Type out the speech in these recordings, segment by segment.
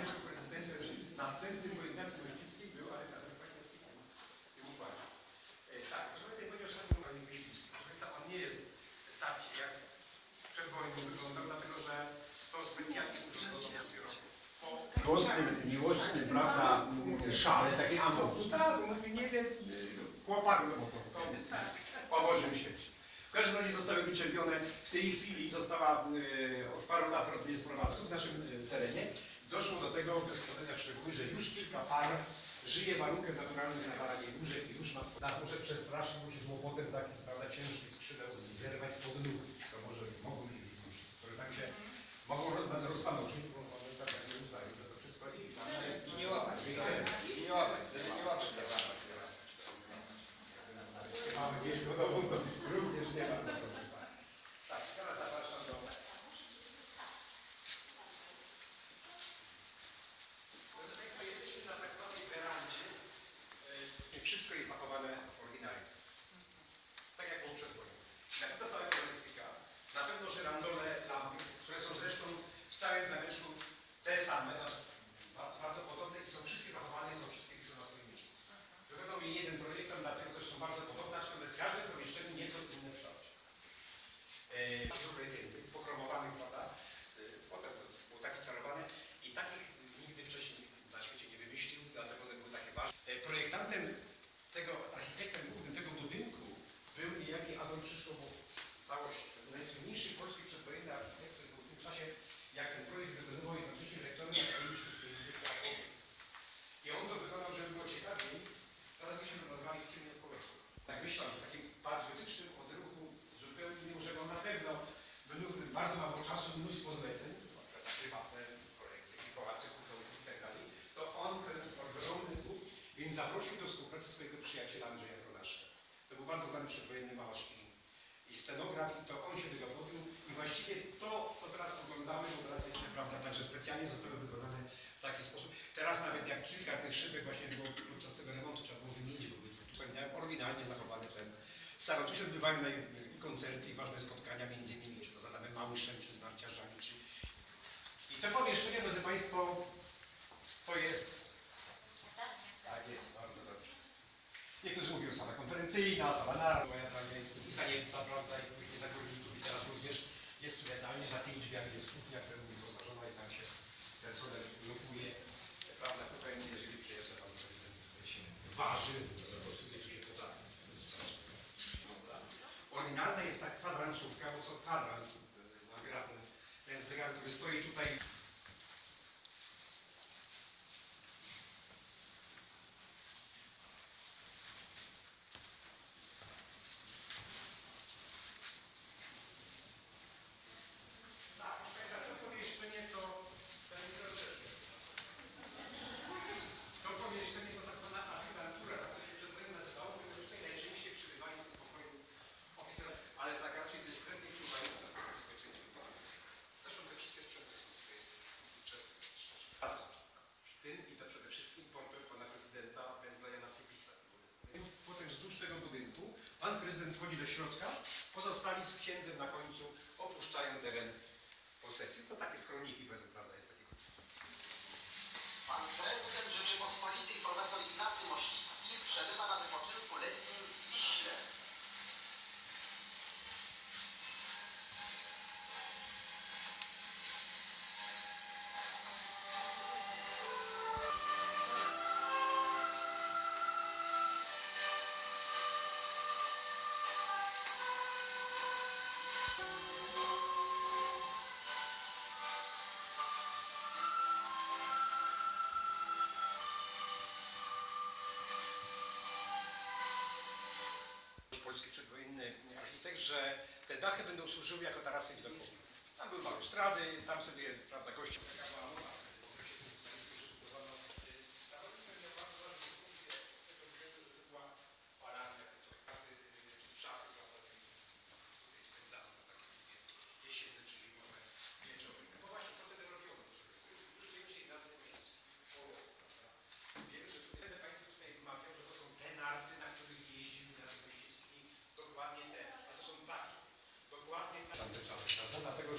prezydenta, że następnym po Ignacy Mościckiej był Aleksander Kwaśniewski tym układzie. E, Tak, proszę Państwa, ponieważ szanowny Panie Myśliwski, proszę Państwa, on nie jest taki jak przed wojną wyglądał, dlatego że to przygotował dopiero po Miłosny, miłosny, prawda, szale, taki amok. tak, mówi nie wiem, chłopak, no o Bożym świecie. W każdym razie zostały wyczerpione, w tej chwili została y, od paru lat robienie sprowadzków w naszym y, terenie. Doszło do tego, bez wchodzenia w szczegóły, że już kilka par żyje warunkiem naturalnym na Baraniej Górze i już ma nas może przestraszyć, bo się z łopotem takich, prawda, ciężkich skrzydeł zerwać spod nóg. To może mogą być już duszy, które tam się mogą rozpad- rozpanoszyć, bo one tak jakby uznają, że to wszystko i tam I nie łapać, i nie łapać, nie łapać tego. Mamy gdzieś podobną, to również nie ma. Tak, teraz zapraszam do... Proszę Państwa, jesteśmy na tak zwanej werandzie. E, Wszystko jest zachowane w oryginale. Tak jak było przed wojną. Na pewno cała turystyka, na pewno żyrandole, lampy, które są zresztą w całym zameczku te same, a bardzo, bardzo podobne i są wszystkie zachowane, są wszystkie już na swoim miejscu. Wybrano mi jeden projektant, dlatego też są bardzo podobne, aczkolwiek każde pomieszczenie nieco w innym kształcie. Bardzo projekty, pochromowanych, prawda? E, Potem to było takie celowane i takich nigdy wcześniej na świecie nie wymyślił, dlatego one były takie ważne. E, Projektantem tego, architektem głównym tego budynku był niejaki Adolf Szyszko Bogusz. Całość, najsłynniejszy polski przedwojenny architekt, który był w tym czasie, jak ten projekt wykonywał jednocześnie rektorem Akademii Sztuk Pięknych Krakowie. I on to wykonał, żeby było ciekawiej, teraz byśmy to nazwali czynienie społeczne. Tak myślał, że takim patriotycznym odruchu zupełnie, że on na pewno będą bardzo mało czasu, mnóstwo zleceń, na przykład na prywatne projekty i pałacy kulturowych i tak dalej, to on ten ogromny dług, więc zaprosił do współpracy swojego przyjaciela Andrzeja Pronaszka. To był bardzo znany przedwojenny malarz i, scenograf i to on się tego podjął i właściwie to, co teraz oglądamy, bo teraz jest prawda, także specjalnie zostało wykonane w taki sposób. Teraz nawet jak kilka tych szybek właśnie było podczas tego remontu trzeba było wymienić, bo były oryginalnie zachowany ten salon. Tu się odbywają i koncerty i ważne spotkania między innymi, czy to z Adamem Małyszem, czy z narciarzami, czy... I to pomieszczenie, drodzy Państwo, to jest... Tak jest, bardzo dobrze. Mówią sala konferencyjna, sala i zajemca, prawda, i później za górników. I teraz również jest tu jadalnia, za tymi drzwiami jest kuchnia, która mówi wyposażona i tam się z personel lukuje. Prawda, tutaj jeżeli przyjeżdża pan prezydent, tutaj się waży, tu się podaje. Dobra. Oryginalna jest ta kwadransówka, bo co kwadrans e, nabiera ten, ten zegar, który stoi tutaj Tak, to pomieszczenie to to pomieszczenie to tak zwana abitantura, tak to się przedwojennie nazywało, bo tutaj najczęściej przybywają do pokoju oficerów, ale tak raczej dyskretnie czuwają na bezpieczeństwo. Zresztą te wszystkie sprzęty są tutaj uczestnicze. W tym i to przede wszystkim portret pana prezydenta Węzla Jana Cypisa. Potem wzdłuż tego budynku pan prezydent wchodzi do środka, pozostali z księdzem na końcu opuszczają teren posesji. To takie skroniki, prawda, jest takiego Pan prezydent Rzeczypospolitej profesor Ignacy polski przedwojenny architekt, że te dachy będą służyły jako tarasy widokowe. Tam były balustrady, tam sobie, prawda, kościół.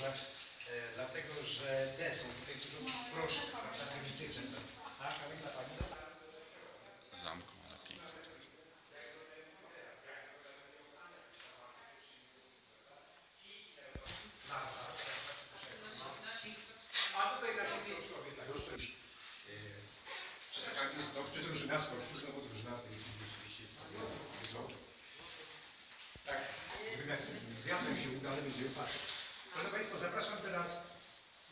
tak? E, dlatego, że te są tutaj dużo proszku, tak? Tak, a dla Pani? Zamku, ale pięknie to jest. Tutaj na człowiek, tak? E, czy taka jest, no, czy drużyna, skoro już znowu drużyna w tej chwili oczywiście. Tak, natomiast z się uda, ale będziemy patrzeć. Proszę Państwa, zapraszam teraz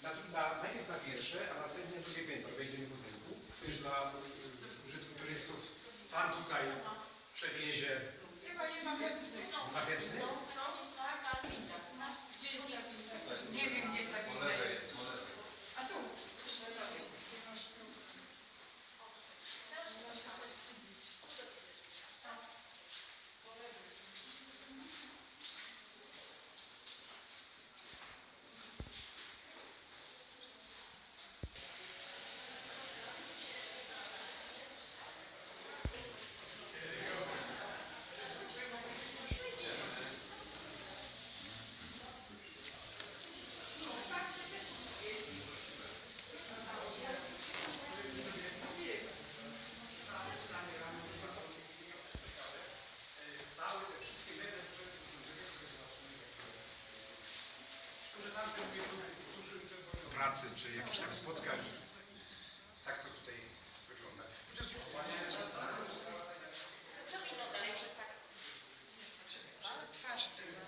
na, na, najpierw na pierwsze, a następnie na drugie piętro wejdziemy budynku. Już dla użytku turystów. Pan tutaj przewiezie Chyba nie pamiętny. Pamiętny? Są, są, tak, ale winda. Gdzie jest ta winda? Nie wiem, gdzie ta Po winda lewej, jest. po lewej. A tu. Proszę bardzo. Można się coś wstydzić. Tak. Po lewej. stały te wszystkie media sprzętu urządzenia, które zobaczymy. Może tam ten którzy uczestniczą pracy, czy jakichś tam spotkań. Tak to tutaj wygląda. To mi dalej, że tak. Ale twarz była.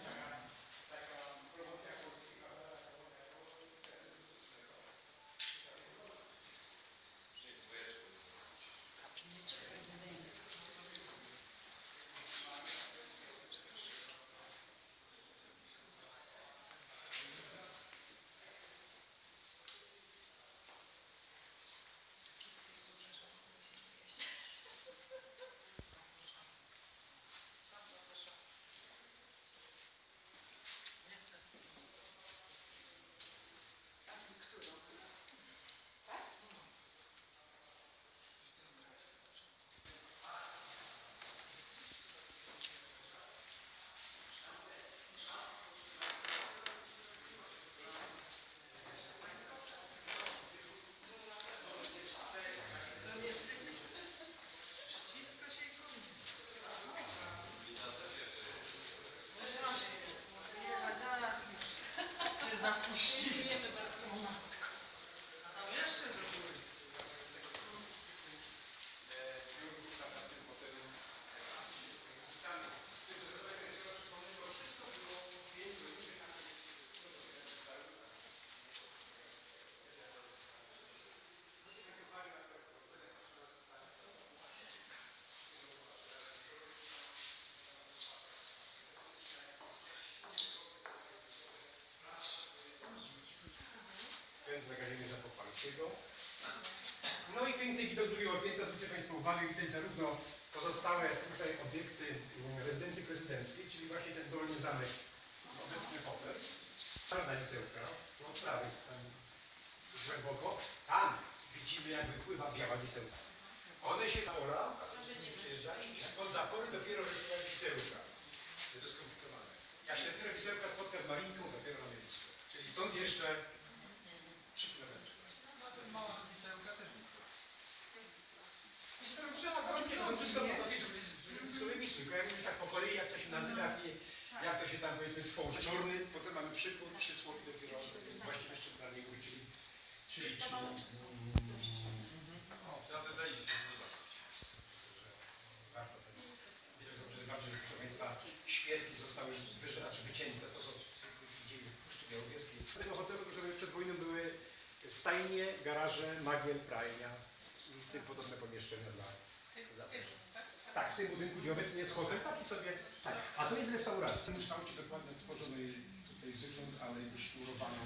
Przyciska się i koniec. Jechać, a jak już się zapuścili. O matko. A tam jeszcze do góry. Więc na Kazimierza No i piękny widok drugiego piętra, zwróćcie Państwo uwagę, widać zarówno pozostałe tutaj obiekty mm, rezydencji prezydenckiej, czyli właśnie ten dolny zamek, obecny hotel. Czarna wisełka, no od prawej, tam głęboko. Tam widzimy jak wypływa biała wisełka. One się na ora, przyjeżdżali i spod zapory dopiero wypływa wisełka. Jest skomplikowane. Jak się dopiero wisełka spotka z Malinką, dopiero na. Czyli stąd jeszcze No wszystko to takie sobie Wisły, tylko ja mówię tak po kolei, jak to się nazywa, jak, je- jak to się tam powiedzmy tworzy. Czarny, potem mamy przypływ, przysłów i dopiero właściwie centralnie góry, czyli, czyli, czyli Trzeba wejść. bardzo, widzę, że bardzo, proszę Państwa, świerki zostały wyże, znaczy wycięte, to są w Puszczy Białowieskiej. W tego hotelu, Państwa, przed wojną były stajnie, garaże, magiel, pralnia i tym podobne pomieszczenia dla Tak, w tym budynku, gdzie obecnie jest hotel, taki sobie. Tak. A to jest restauracja. W kształcie dokładnie stworzono jej tutaj wygląd, ale już murowaną.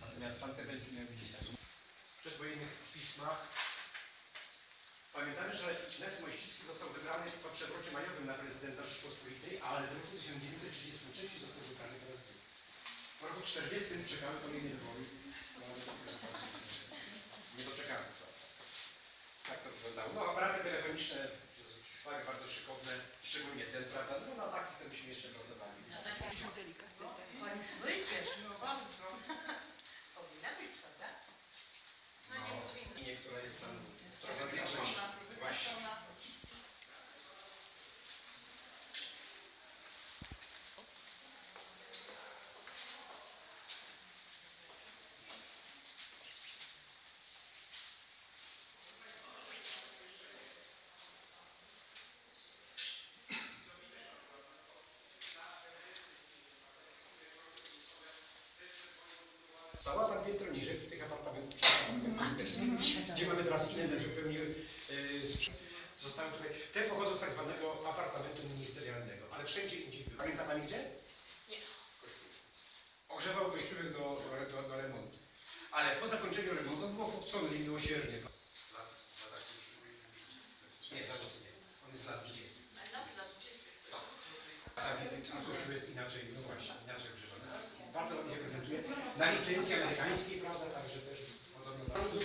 Natomiast tamte belki miały gdzieś tam. W przedwojennych pismach. Pamiętamy, że Lec Mościcki został wybrany po przewrocie majowym na prezydenta Rzeczpospolitej, ale w roku 1933 został wybrany prezydentem. W roku 1940 czekały kolejne wybory. No, Nie doczekamy. Wyglądało. No, aparaty telefoniczne, uwagę, bardzo szykowne, szczególnie ten, prawda? No na takich to byśmy jeszcze pracowali. Wyjdziesz, no bardzo. dwa piętro niżej, w tych apartamentach, gdzie mamy teraz inne zupełnie e, yy, sprzęt. Zostały tutaj, te pochodzą z tak zwanego apartamentu ministerialnego, ale wszędzie indziej były. Pamięta Pani gdzie? Nie. Ogrzewał kościółek do, do, do remontu. Ale po zakończeniu remontu było chłopcone miłosiernie. Nie, za nie. On jest z lat 20. Tak. A kościół jest inaczej, no właśnie, inaczej ogrzewany. Bardzo dobrze na licencji amerykańskiej, prawda, także też podobno bardzo...